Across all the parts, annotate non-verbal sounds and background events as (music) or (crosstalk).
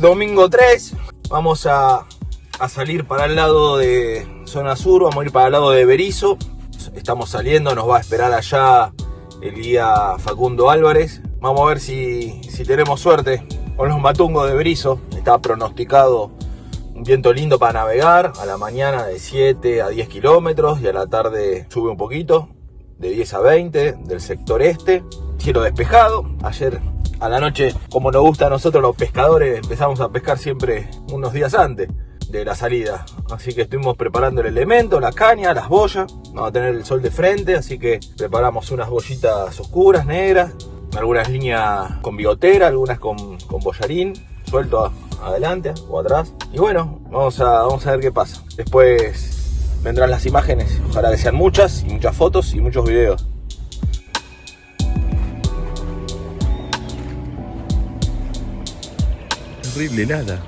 domingo 3. Vamos a, a, salir para el lado de zona sur, vamos a ir para el lado de Berizo. Estamos saliendo, nos va a esperar allá el guía Facundo Álvarez. Vamos a ver si, si tenemos suerte con los matungos de Berizo. Está pronosticado un viento lindo para navegar. A la mañana de 7 a 10 kilómetros y a la tarde sube un poquito, de 10 a 20 del sector este. Cielo despejado. Ayer a la noche, como nos gusta a nosotros los pescadores, empezamos a pescar siempre unos días antes de la salida. Así que estuvimos preparando el elemento, la caña, las boyas. Vamos a tener el sol de frente, así que preparamos unas bollitas oscuras, negras, algunas líneas con bigotera, algunas con, con bollarín, suelto adelante o atrás. Y bueno, vamos a, vamos a ver qué pasa. Después vendrán las imágenes, ojalá que sean muchas, y muchas fotos y muchos videos. Terrible nada.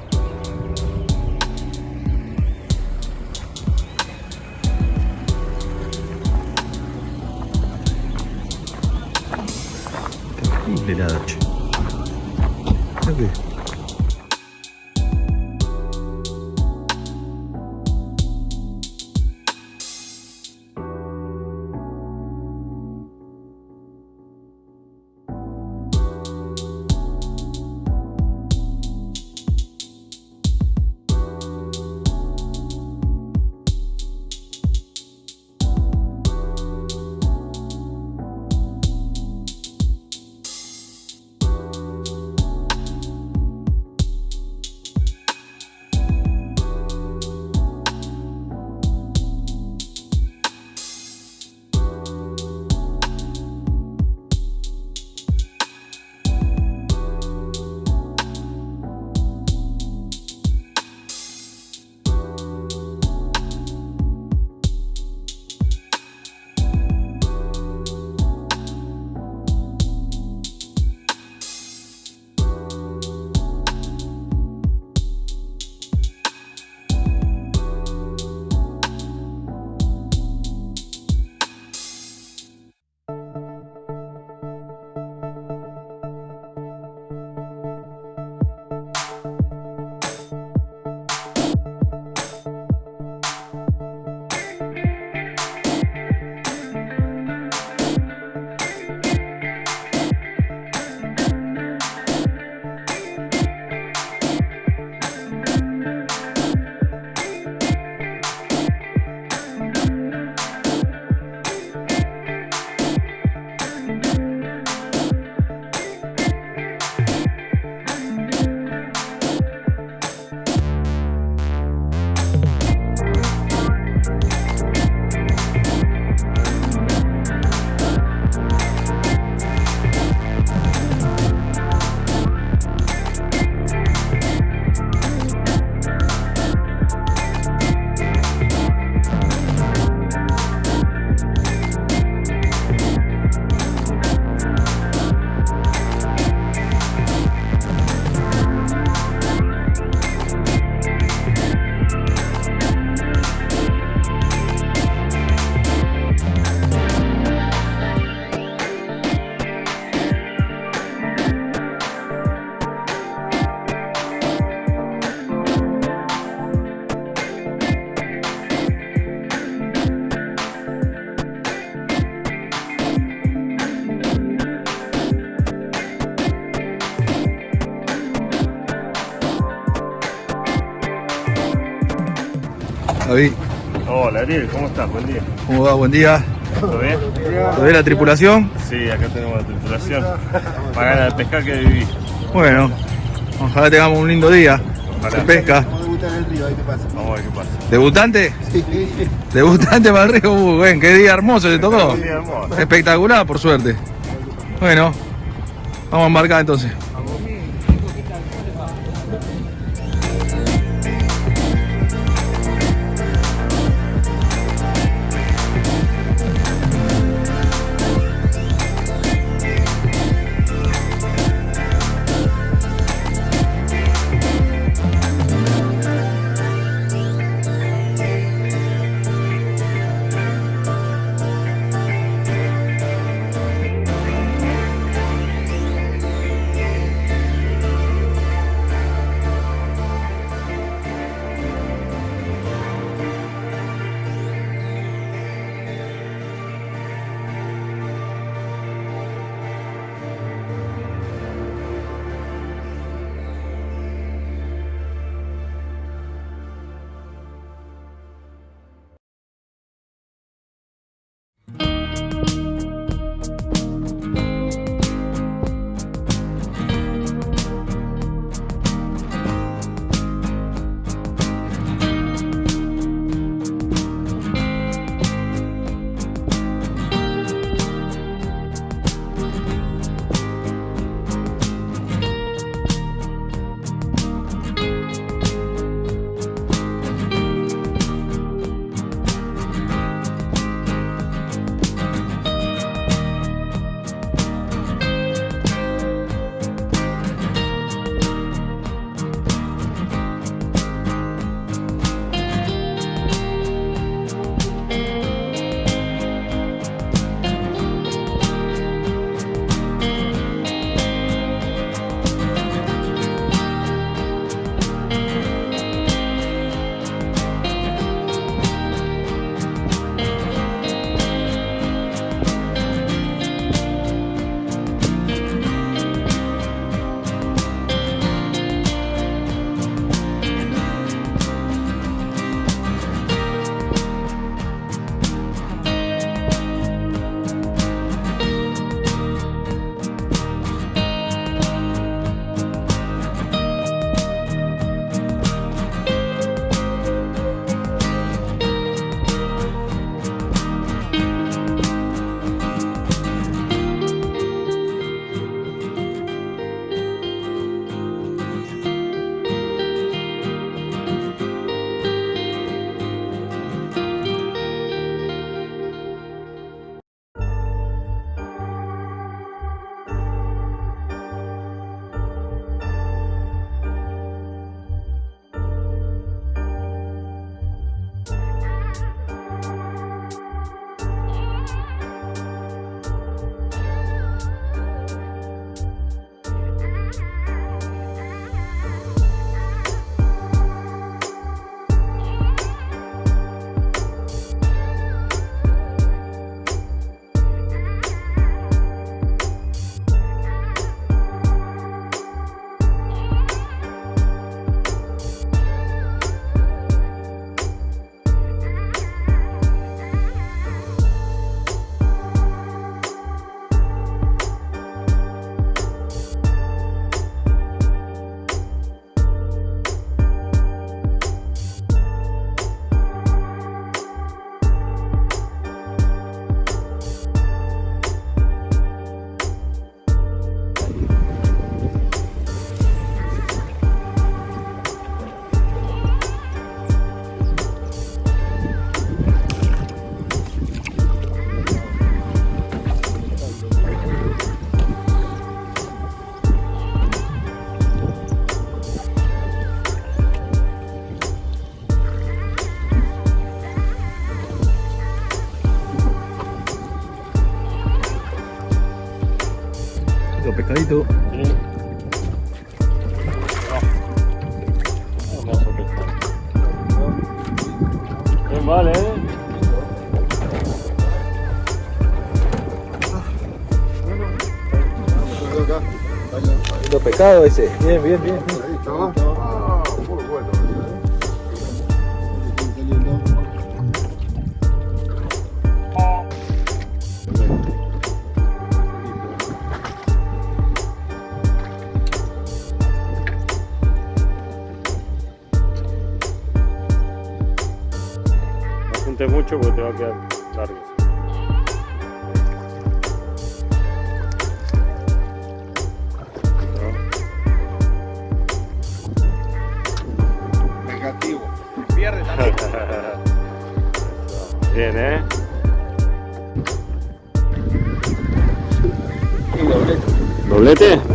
Terrible nada, che. Hola Ariel, ¿cómo estás? Buen día. ¿Cómo va? Buen día. ¿Todo bien? ¿Todo bien la tripulación? Sí, acá tenemos la tripulación. Para ganar de pescar que viví. Bueno, ojalá tengamos un lindo día. Se pesca. Vamos a debutar en el río, ahí qué pasa. Vamos a ver qué pasa. ¿Debutante? Sí. ¿Debutante para el río? Uh, buen, qué día hermoso le tocó. Un día hermoso. Espectacular, por suerte. Bueno, vamos a embarcar entonces. Pescadito. Sí. Hermoso pescado. Bien, vale, eh. Pescado ese. Bien, bien, bien. No mucho porque te va a quedar largo. Negativo. Pierde también. (laughs) Bien, eh. Doblete. ¿Doblete?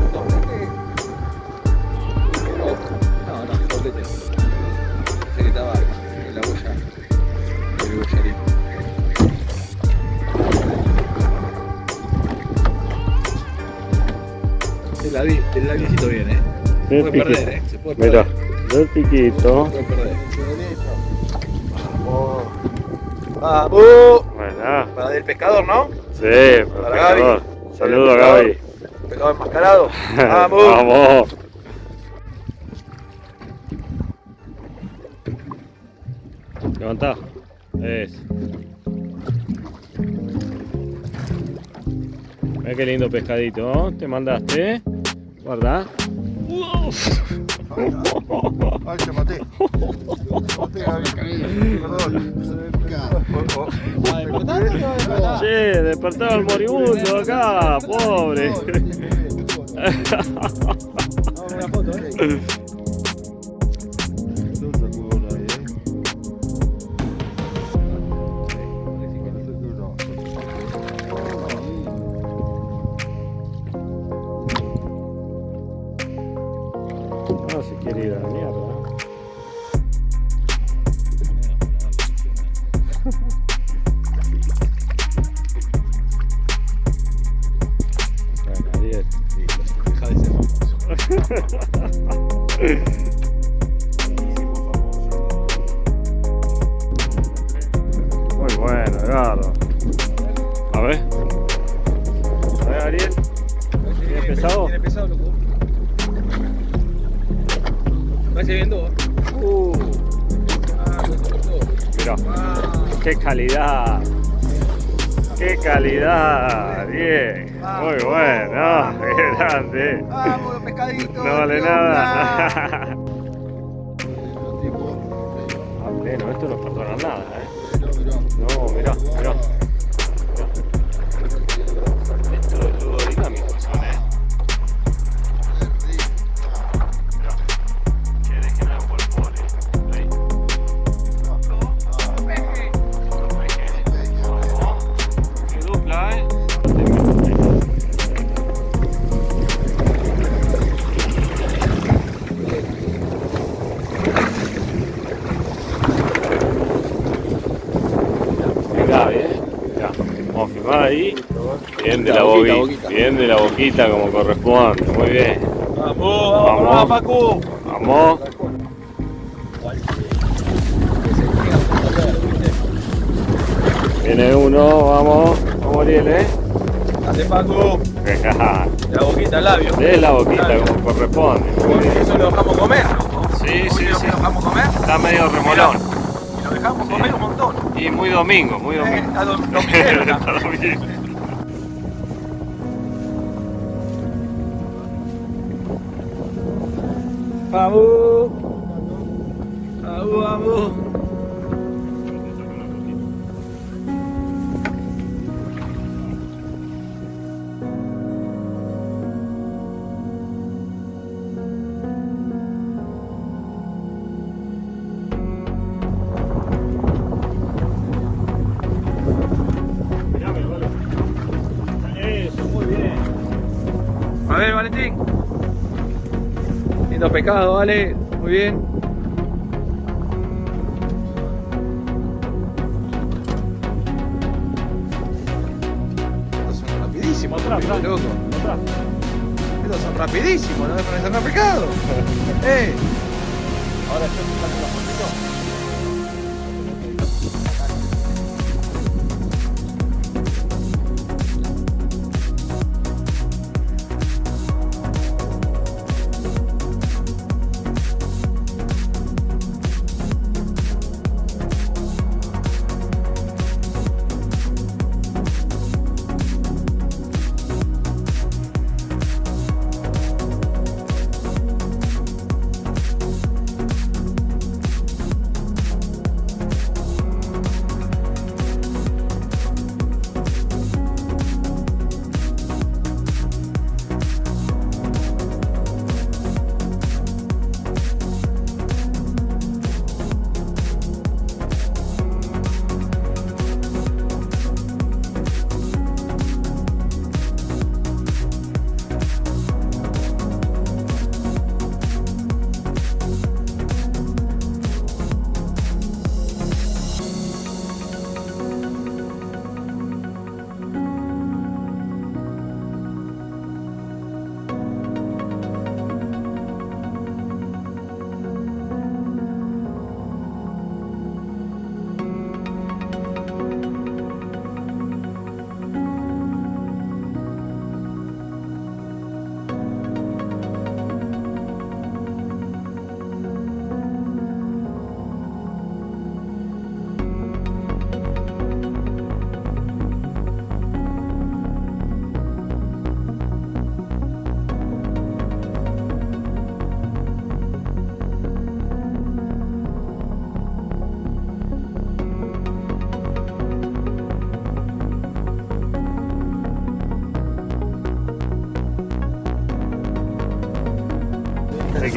El ladi- el ladicito bien, eh. Se puede perder, piquito. eh. Se puede perder. Mira, del piquito. Se puede perder. ¡Vamos! Buena. Para del pescador, ¿no? Sí, Para pescador. Gaby. Saludos a Gaby. Pescador enmascarado. (laughs) ¡Vamos! Vamos. Levantá. Es. Mira qué lindo pescadito. ¿no? Te mandaste. Guarda. Ay, te maté. Maté, Gaby. Perdón. Che, despertaba el moribundo acá. Pobre. No, Edgardo. A ver. A ver, Ariel. ¿Tiene pesado? Tiene pesado, loco. Parece bien dos. Uh. Ah. Mira, Ah. qué calidad. Qué calidad, Ariel. Muy bueno, (laughs) qué grande. Vamos, los pescaditos. No vale nada. 结账结账 Bien de la Boquita, boquita. Bien de la boquita como corresponde. Muy bien. ¡Vamos! Vamos. ¡Vamos, Pacu! Vamos. Viene uno, vamos. Vamos, Ariel, eh. ¡Hace Pacu! Dejá. (laughs) La boquita al labio. De la boquita Labio. como corresponde. Muy Porque bien. eso lo dejamos comer, loco. Sí, sí, Lo sí. dejamos comer Está medio remolón. y lo dejamos comer un montón. Y muy domingo, muy Eh, domingo. Está dom- (laughs) dominguero ya. Está domingo. ¡Vamos! ¡Vamos, vamos! Lindo pescado, vale. Muy bien. Son rapidísimos, Otra, loco. Otra. Estos son rapidísimos, ¿no me parecen pescado? ¡Eh! Ahora yo te saco la fotito.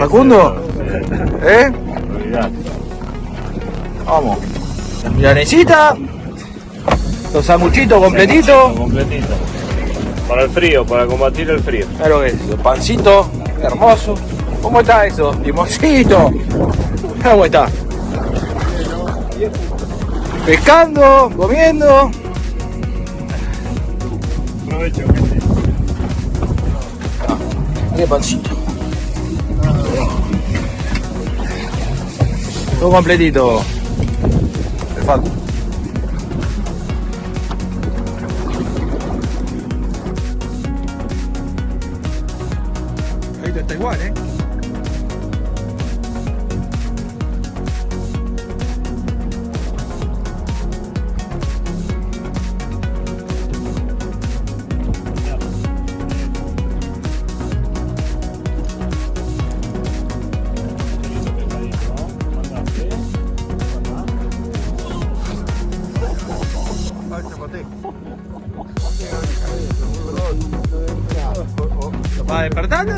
Facundo, ¿eh? Olvidate. Vamos. La milanesita, los sanguchitos completitos. Completito. Para el frío, para combatir el frío. Claro que es, los pancitos, hermoso. ¿Cómo está eso? Limoncito. ¿Cómo está? Pescando, comiendo. Aprovecho. Qué pancito. Todo completito. Perfecto. Ahí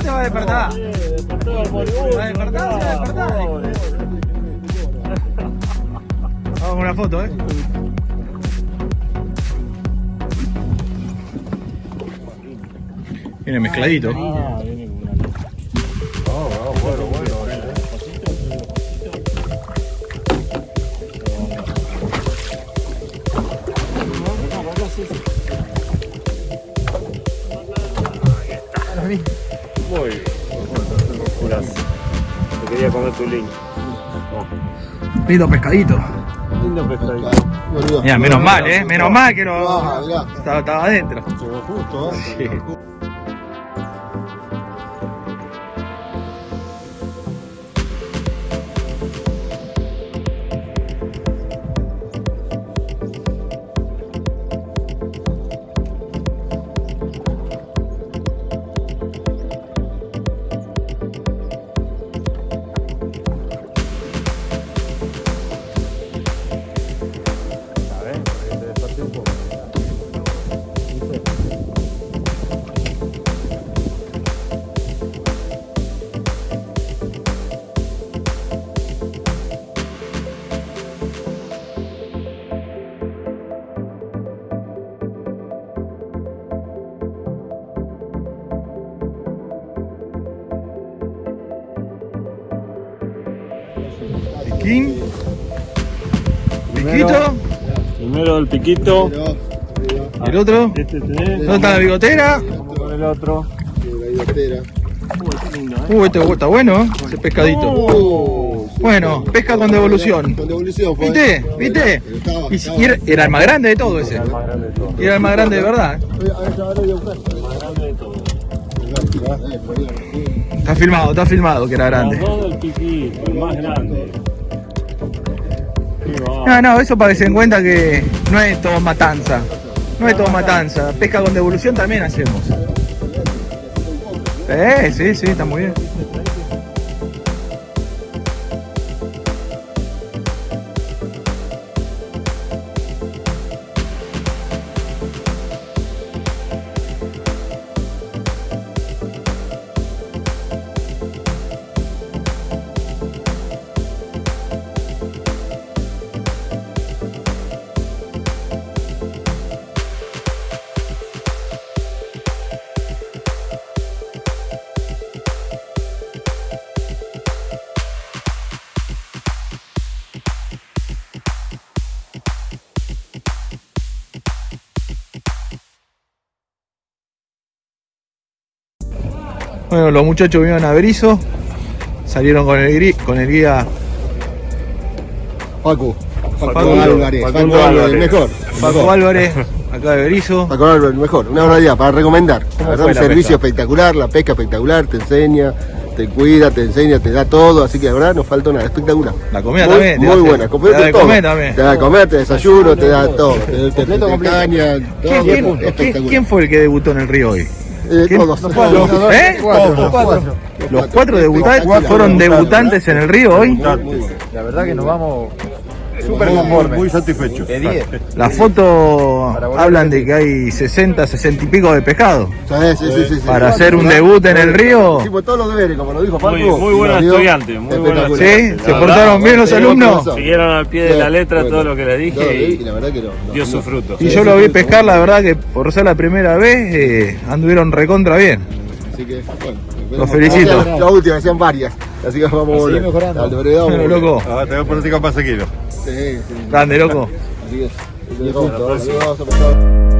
despertar te va a despertar? ¿Va a despertar va a despertar? Vamos con una foto, ¿eh? Viene mezcladito. Ah, viene con una. Oh, bueno, bueno. Muy bien. Curazo. Te quería comer tu link. Lindo pescadito. Lindo pescadito. Mira, menos mal, ¿eh? Menos mal que lo... Ah. Estaba, estaba adentro. Llegó justo, ¿eh? El piquito. Pero, pero, ¿Y el otro? Este tenés. ¿Dónde está la bigotera? Vamos con el otro. Uh, este está bueno, ¿eh? ese pescadito. Bueno, pesca con devolución. Con devolución fue. ¿Viste? ¿Viste? Y, era, era el más grande de todo ese. El era el más grande de verdad. El. Eh. Está filmado, está filmado que era grande. Los dos del piquito, el más grande. No, no, eso para que se den cuenta que no es todo matanza. No es todo matanza. Pesca con devolución también hacemos. Sí, sí, sí, está muy bien. Bueno, los muchachos vinieron a Berizo, salieron con el, gri- con el guía Paco. Paco Paco Álvarez. Paco Álvarez, mejor. Paco Álvarez, acá de Berizo. Paco Álvarez, el mejor. Una barbaridad para recomendar. La verdad, fue un servicio pesca? espectacular, la pesca espectacular, te enseña, te cuida, te enseña, te da todo. Así que la verdad no falta nada, espectacular. La comida muy, también. te Muy hace- buena, te completo da de todo. comer también. Te da de comer, te desayuno, te da todo. Te, te, te, te caña, todo ¿Quién, quién- quién fue el que debutó en el río hoy? Eh. Los-. ¿Eh? Cuatro, Los cuatro. Los cuatro debutantes fueron debutantes en el río hoy. La verdad que nos vamos Súper conformes. Muy satisfecho. de 10. Las fotos hablan de que hay 60, 60 y pico de pescado. Sí, sí, sí. Para hacer un debut en el río. Hicimos todos los deberes, como lo dijo Paco. Muy- muy buenos estudiantes, muy buenos. Sí, se portaron bien los alumnos. Siguieron al pie de la letra todo lo que le dije y la verdad que dio su fruto. Y yo lo vi pescar, la verdad que por ser la primera vez, eh, anduvieron recontra bien. Así que, bueno. Los felicito. La, la última, decían varias. Así que vamos a volver. mejorando. Veredado Bueno, vamos a volver. loco, Ah, tengo política para seguirlo. Sí, sí. grande, loco. Así que, vamos a- vamos a pasar.